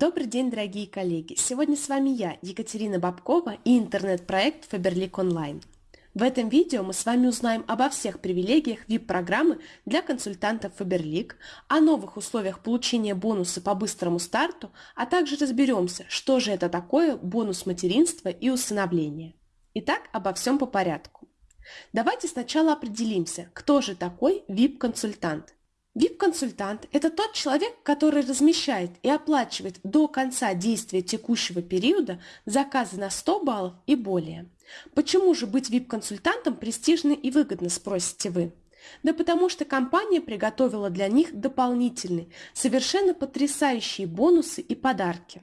Добрый день, дорогие коллеги! Сегодня с вами я, Екатерина Бабкова и интернет-проект Faberlic Online. В этом видео мы с вами узнаем обо всех привилегиях VIP-программы для консультантов Faberlic, о новых условиях получения бонуса по быстрому старту, а также разберемся, что же это такое бонус материнства и усыновления. Итак, обо всем по порядку. Давайте сначала определимся, кто же такой VIP-консультант – VIP-консультант – это тот человек, который размещает и оплачивает до конца действия текущего периода заказы на 100 баллов и более. Почему же быть VIP-консультантом престижно и выгодно, спросите вы? Да потому что компания приготовила для них дополнительные, совершенно потрясающие бонусы и подарки.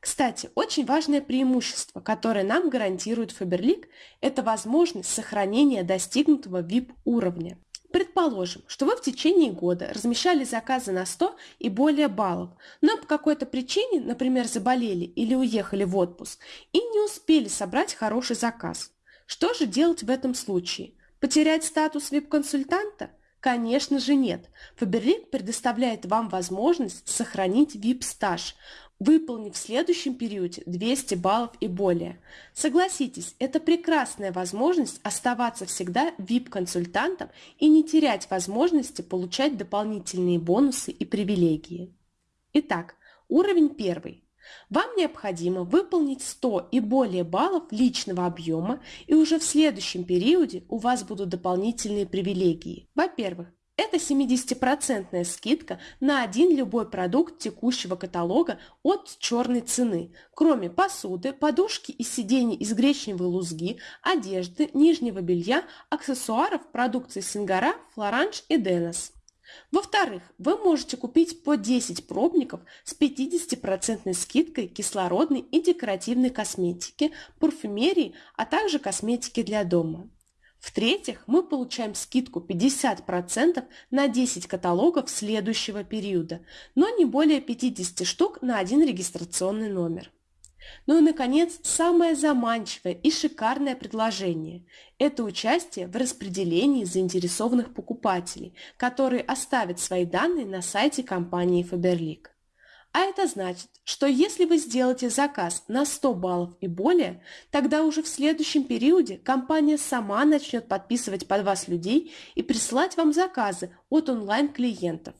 Кстати, очень важное преимущество, которое нам гарантирует Faberlic, это возможность сохранения достигнутого VIP-уровня. Предположим, что вы в течение года размещали заказы на 100 и более баллов, но по какой-то причине, например, заболели или уехали в отпуск, и не успели собрать хороший заказ. Что же делать в этом случае? Потерять статус VIP-консультанта? Конечно же нет. Faberlic предоставляет вам возможность сохранить VIP-стаж, выполнив в следующем периоде 200 баллов и более. Согласитесь, это прекрасная возможность оставаться всегда VIP-консультантом и не терять возможности получать дополнительные бонусы и привилегии. Итак, уровень первый. Вам необходимо выполнить 100 и более баллов личного объема, и уже в следующем периоде у вас будут дополнительные привилегии. Во-первых, это 70% скидка на один любой продукт текущего каталога от черной цены, кроме посуды, подушки и сидений из гречневой лузги, одежды, нижнего белья, аксессуаров, продукции Сингара, Флоранж и Денос. Во-вторых, вы можете купить по 10 пробников с 50% скидкой кислородной и декоративной косметики, парфюмерии, а также косметики для дома. В-третьих, мы получаем скидку 50% на 10 каталогов следующего периода, но не более 50 штук на один регистрационный номер. Ну и, наконец, самое заманчивое и шикарное предложение – это участие в распределении заинтересованных покупателей, которые оставят свои данные на сайте компании Faberlic. А это значит, что если вы сделаете заказ на 100 баллов и более, тогда уже в следующем периоде компания сама начнет подписывать под вас людей и присылать вам заказы от онлайн-клиентов.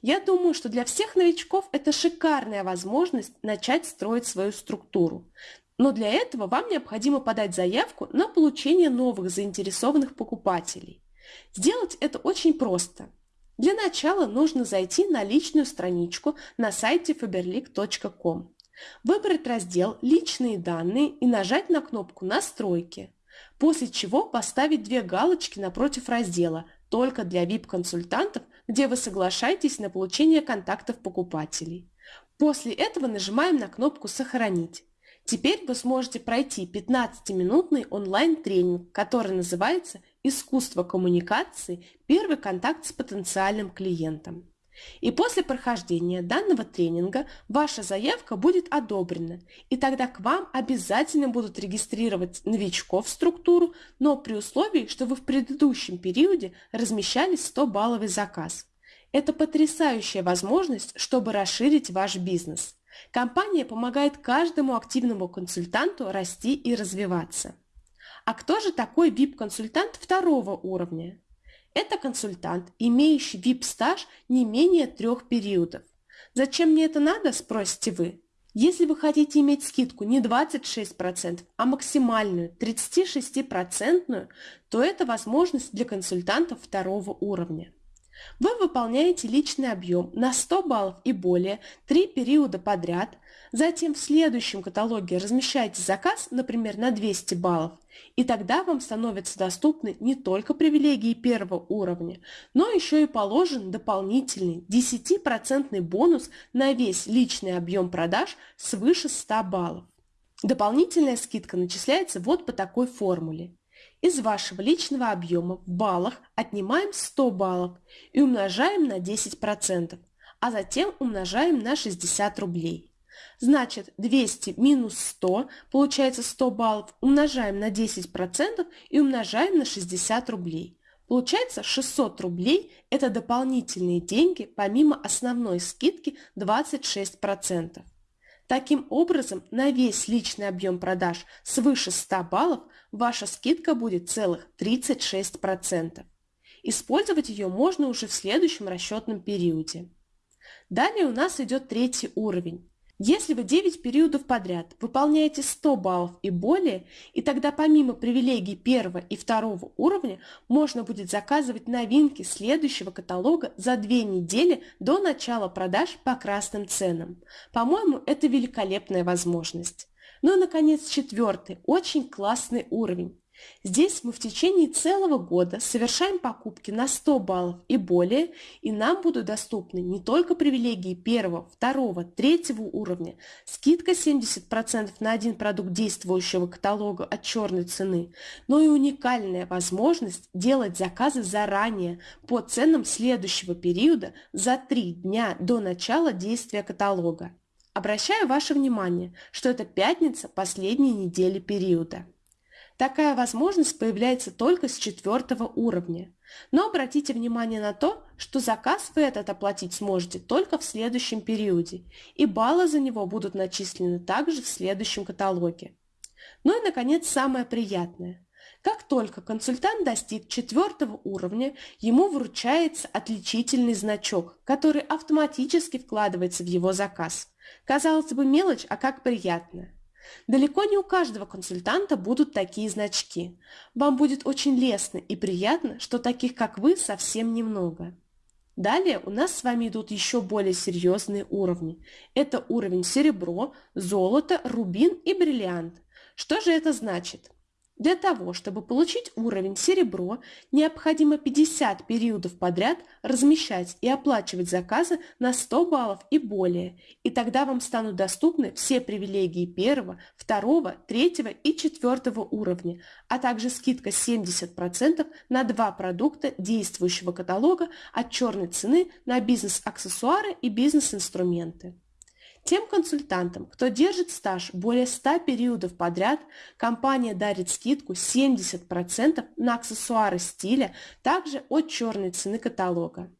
Я думаю, что для всех новичков это шикарная возможность начать строить свою структуру. Но для этого вам необходимо подать заявку на получение новых заинтересованных покупателей. Сделать это очень просто – для начала нужно зайти на личную страничку на сайте faberlic.com, выбрать раздел «Личные данные» и нажать на кнопку «Настройки», после чего поставить две галочки напротив раздела «Только для VIP-консультантов», где вы соглашаетесь на получение контактов покупателей. После этого нажимаем на кнопку «Сохранить». Теперь вы сможете пройти 15-минутный онлайн-тренинг, который называется «Искусство коммуникации. Первый контакт с потенциальным клиентом». И после прохождения данного тренинга ваша заявка будет одобрена, и тогда к вам обязательно будут регистрировать новичков в структуру, но при условии, что вы в предыдущем периоде размещали 100-балловый заказ. Это потрясающая возможность, чтобы расширить ваш бизнес. Компания помогает каждому активному консультанту расти и развиваться. А кто же такой VIP-консультант второго уровня? Это консультант, имеющий VIP-стаж не менее трех периодов. Зачем мне это надо, спросите вы? Если вы хотите иметь скидку не 26%, а максимальную 36%, то это возможность для консультантов второго уровня. Вы выполняете личный объем на 100 баллов и более три периода подряд, затем в следующем каталоге размещаете заказ, например, на 200 баллов, и тогда вам становятся доступны не только привилегии первого уровня, но еще и положен дополнительный 10% бонус на весь личный объем продаж свыше 100 баллов. Дополнительная скидка начисляется вот по такой формуле. Из вашего личного объема в баллах отнимаем 100 баллов и умножаем на 10%, а затем умножаем на 60 рублей. Значит, 200 минус 100, получается 100 баллов, умножаем на 10% и умножаем на 60 рублей. Получается 600 рублей – это дополнительные деньги помимо основной скидки 26%. Таким образом, на весь личный объем продаж свыше 100 баллов ваша скидка будет целых 36%. Использовать ее можно уже в следующем расчетном периоде. Далее у нас идет третий уровень. Если вы 9 периодов подряд выполняете 100 баллов и более, и тогда помимо привилегий первого и второго уровня можно будет заказывать новинки следующего каталога за 2 недели до начала продаж по красным ценам. По-моему, это великолепная возможность. Ну и, наконец, четвертый, очень классный уровень. Здесь мы в течение целого года совершаем покупки на 100 баллов и более, и нам будут доступны не только привилегии первого, второго, третьего уровня, скидка 70% на один продукт действующего каталога от черной цены, но и уникальная возможность делать заказы заранее по ценам следующего периода за 3 дня до начала действия каталога. Обращаю ваше внимание, что это пятница последней недели периода. Такая возможность появляется только с четвертого уровня. Но обратите внимание на то, что заказ вы этот оплатить сможете только в следующем периоде, и баллы за него будут начислены также в следующем каталоге. Ну и, наконец, самое приятное. Как только консультант достиг четвертого уровня, ему вручается отличительный значок, который автоматически вкладывается в его заказ. Казалось бы, мелочь, а как приятно. Далеко не у каждого консультанта будут такие значки. Вам будет очень лестно и приятно, что таких, как вы, совсем немного. Далее у нас с вами идут еще более серьезные уровни. Это уровень серебро, золото, рубин и бриллиант. Что же это значит? Для того, чтобы получить уровень серебро, необходимо 50 периодов подряд размещать и оплачивать заказы на 100 баллов и более, и тогда вам станут доступны все привилегии первого, второго, третьего и четвертого уровня, а также скидка 70% на два продукта действующего каталога от черной цены на бизнес-аксессуары и бизнес-инструменты. Тем консультантам, кто держит стаж более 100 периодов подряд, компания дарит скидку 70% на аксессуары стиля, также от черной цены каталога.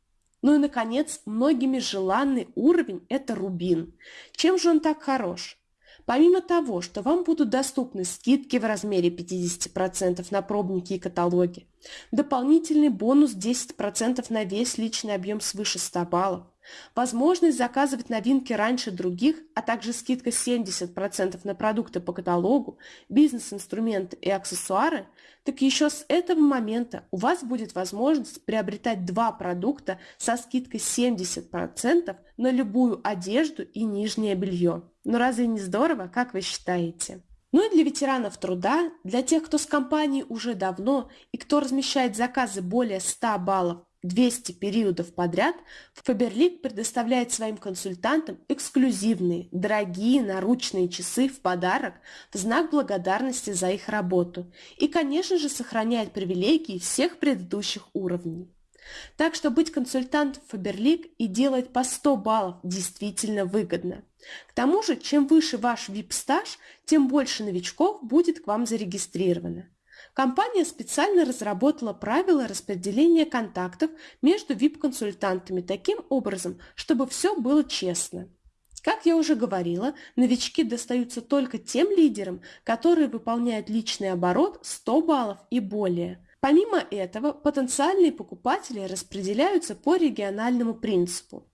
Ну и, наконец, многими желанный уровень – это рубин. Чем же он так хорош? Помимо того, что вам будут доступны скидки в размере 50% на пробники и каталоги, дополнительный бонус 10% на весь личный объем свыше 100 баллов, Возможность заказывать новинки раньше других, а также скидка 70% на продукты по каталогу, бизнес-инструменты и аксессуары, так еще с этого момента у вас будет возможность приобретать два продукта со скидкой 70% на любую одежду и нижнее белье. Но разве не здорово, как вы считаете? Ну и для ветеранов труда, для тех, кто с компанией уже давно и кто размещает заказы более 100 баллов 200 периодов подряд, Faberlic предоставляет своим консультантам эксклюзивные, дорогие наручные часы в подарок в знак благодарности за их работу и, конечно же, сохраняет привилегии всех предыдущих уровней. Так что быть консультантом Faberlic и делать по 100 баллов действительно выгодно. К тому же, чем выше ваш VIP-стаж, тем больше новичков будет к вам зарегистрировано. Компания специально разработала правила распределения контактов между VIP-консультантами таким образом, чтобы все было честно. Как я уже говорила, новички достаются только тем лидерам, которые выполняют личный оборот 100 баллов и более. Помимо этого, потенциальные покупатели распределяются по региональному принципу.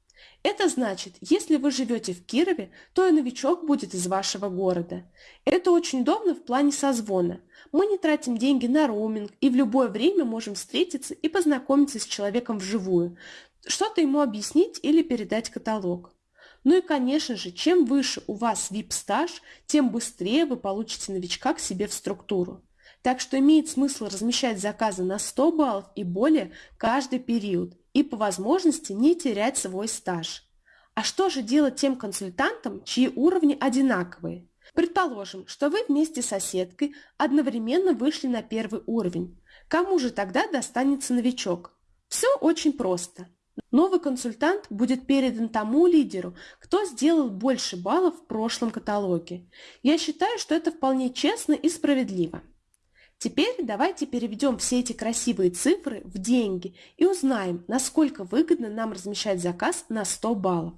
Это значит, если вы живете в Кирове, то и новичок будет из вашего города. Это очень удобно в плане созвона. Мы не тратим деньги на роуминг и в любое время можем встретиться и познакомиться с человеком вживую, что-то ему объяснить или передать каталог. Ну и, конечно же, чем выше у вас VIP-стаж, тем быстрее вы получите новичка к себе в структуру. Так что имеет смысл размещать заказы на 100 баллов и более каждый период и по возможности не терять свой стаж. А что же делать тем консультантам, чьи уровни одинаковые? Предположим, что вы вместе с соседкой одновременно вышли на первый уровень. Кому же тогда достанется новичок? Все очень просто. Новый консультант будет передан тому лидеру, кто сделал больше баллов в прошлом каталоге. Я считаю, что это вполне честно и справедливо. Теперь давайте переведем все эти красивые цифры в деньги и узнаем, насколько выгодно нам размещать заказ на 100 баллов.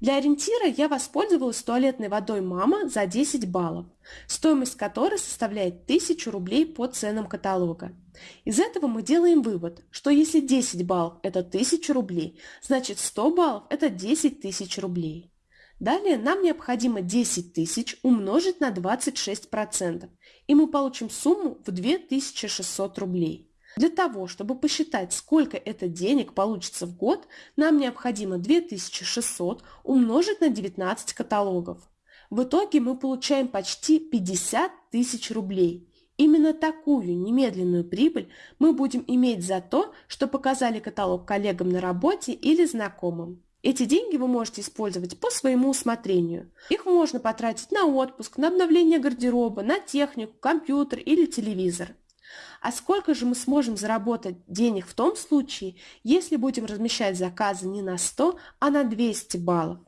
Для ориентира я воспользовалась туалетной водой «Мама» за 10 баллов, стоимость которой составляет 1000 рублей по ценам каталога. Из этого мы делаем вывод, что если 10 баллов – это 1000 рублей, значит 100 баллов – это 10 тысяч рублей. Далее нам необходимо 10 тысяч умножить на 26%, и мы получим сумму в 2600 рублей. Для того, чтобы посчитать, сколько это денег получится в год, нам необходимо 2600 умножить на 19 каталогов. В итоге мы получаем почти 50 тысяч рублей. Именно такую немедленную прибыль мы будем иметь за то, что показали каталог коллегам на работе или знакомым. Эти деньги вы можете использовать по своему усмотрению. Их можно потратить на отпуск, на обновление гардероба, на технику, компьютер или телевизор. А сколько же мы сможем заработать денег в том случае, если будем размещать заказы не на 100, а на 200 баллов?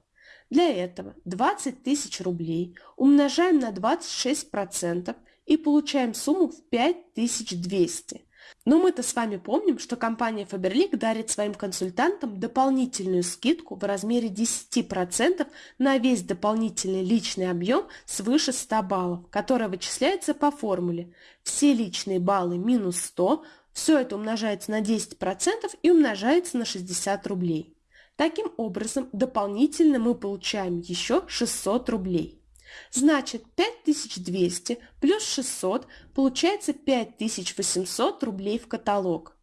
Для этого 20 тысяч рублей умножаем на 26% и получаем сумму в 5200. Но мы-то с вами помним, что компания Faberlic дарит своим консультантам дополнительную скидку в размере 10% на весь дополнительный личный объем свыше 100 баллов, которая вычисляется по формуле все личные баллы минус 100, все это умножается на 10% и умножается на 60 рублей. Таким образом, дополнительно мы получаем еще 600 рублей. Значит, 5200 плюс 600 получается 5800 рублей в каталог.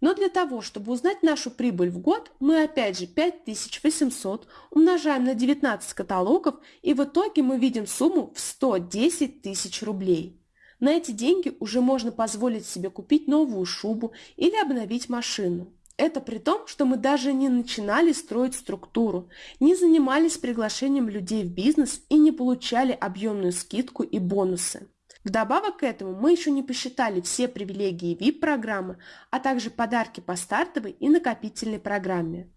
Но для того, чтобы узнать нашу прибыль в год, мы опять же 5800 умножаем на 19 каталогов и в итоге мы видим сумму в 110 тысяч рублей. На эти деньги уже можно позволить себе купить новую шубу или обновить машину. Это при том, что мы даже не начинали строить структуру, не занимались приглашением людей в бизнес и не получали объемную скидку и бонусы. Вдобавок к этому мы еще не посчитали все привилегии VIP-программы, а также подарки по стартовой и накопительной программе.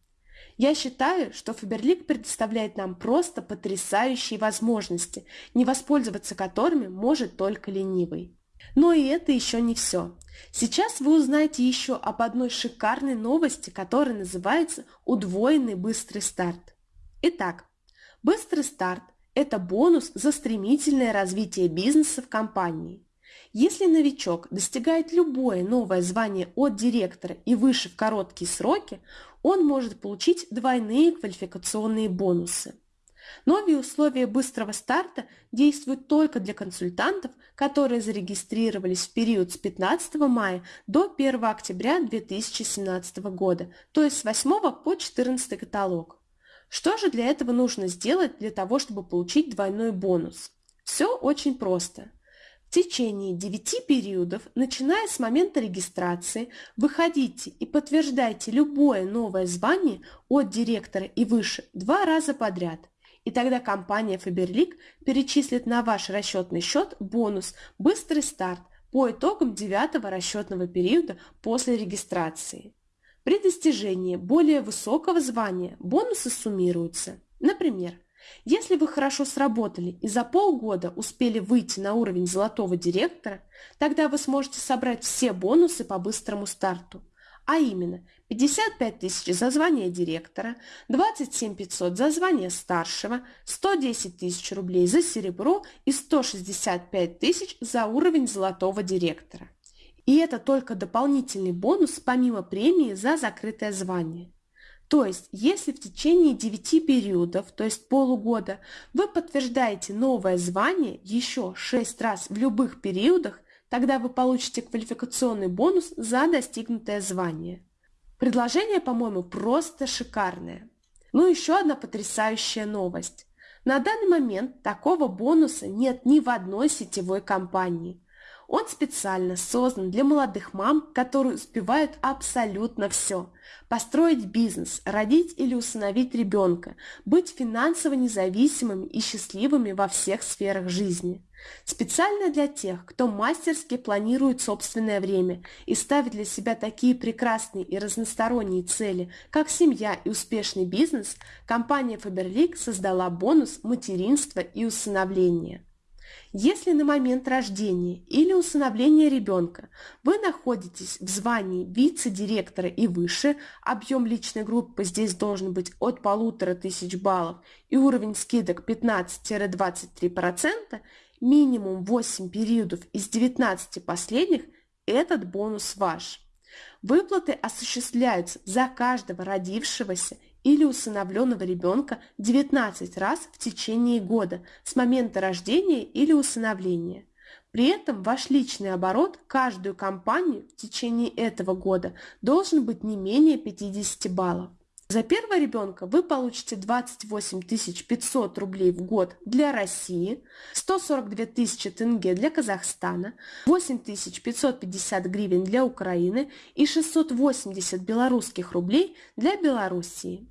Я считаю, что Фаберлик предоставляет нам просто потрясающие возможности, не воспользоваться которыми может только ленивый. Но и это еще не все. Сейчас вы узнаете еще об одной шикарной новости, которая называется «Удвоенный быстрый старт». Итак, быстрый старт – это бонус за стремительное развитие бизнеса в компании. Если новичок достигает любое новое звание от директора и выше в короткие сроки, он может получить двойные квалификационные бонусы. Новые условия быстрого старта действуют только для консультантов, которые зарегистрировались в период с 15 мая до 1 октября 2017 года, то есть с 8 по 14 каталог. Что же для этого нужно сделать для того, чтобы получить двойной бонус? Все очень просто. В течение 9 периодов, начиная с момента регистрации, выходите и подтверждайте любое новое звание от директора и выше два раза подряд – и тогда компания Faberlic перечислит на ваш расчетный счет бонус «Быстрый старт» по итогам девятого расчетного периода после регистрации. При достижении более высокого звания бонусы суммируются. Например, если вы хорошо сработали и за полгода успели выйти на уровень золотого директора, тогда вы сможете собрать все бонусы по быстрому старту – а именно 55 тысяч за звание директора, 27 500 за звание старшего, 110 тысяч рублей за серебро и 165 тысяч за уровень золотого директора. И это только дополнительный бонус помимо премии за закрытое звание. То есть, если в течение 9 периодов, то есть полугода, вы подтверждаете новое звание еще 6 раз в любых периодах, Тогда вы получите квалификационный бонус за достигнутое звание. Предложение, по-моему, просто шикарное. Ну еще одна потрясающая новость. На данный момент такого бонуса нет ни в одной сетевой компании. Он специально создан для молодых мам, которые успевают абсолютно все. Построить бизнес, родить или усыновить ребенка, быть финансово независимыми и счастливыми во всех сферах жизни. Специально для тех, кто мастерски планирует собственное время и ставит для себя такие прекрасные и разносторонние цели, как семья и успешный бизнес, компания Faberlic создала бонус материнства и усыновления. Если на момент рождения или усыновления ребенка вы находитесь в звании вице-директора и выше, объем личной группы здесь должен быть от полутора тысяч баллов и уровень скидок 15-23%, минимум 8 периодов из 19 последних, этот бонус ваш. Выплаты осуществляются за каждого родившегося или усыновленного ребенка 19 раз в течение года с момента рождения или усыновления. При этом ваш личный оборот каждую компанию в течение этого года должен быть не менее 50 баллов. За первого ребенка вы получите 28 500 рублей в год для России, 142 тысячи тенге для Казахстана, 8 550 гривен для Украины и 680 белорусских рублей для Белоруссии.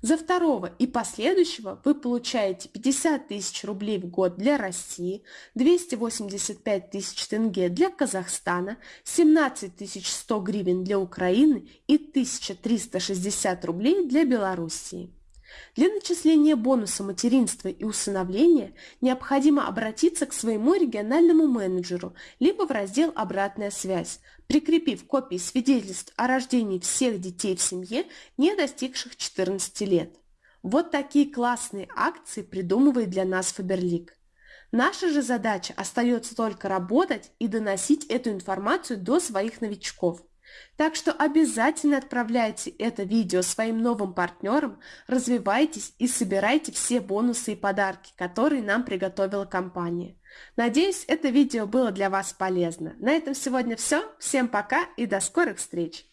За второго и последующего вы получаете 50 тысяч рублей в год для России, 285 тысяч тенге для Казахстана, 17 100 гривен для Украины и 1360 рублей для Белоруссии. Для начисления бонуса материнства и усыновления необходимо обратиться к своему региональному менеджеру либо в раздел «Обратная связь», прикрепив копии свидетельств о рождении всех детей в семье, не достигших 14 лет. Вот такие классные акции придумывает для нас Фаберлик. Наша же задача остается только работать и доносить эту информацию до своих новичков. Так что обязательно отправляйте это видео своим новым партнерам, развивайтесь и собирайте все бонусы и подарки, которые нам приготовила компания. Надеюсь, это видео было для вас полезно. На этом сегодня все. Всем пока и до скорых встреч!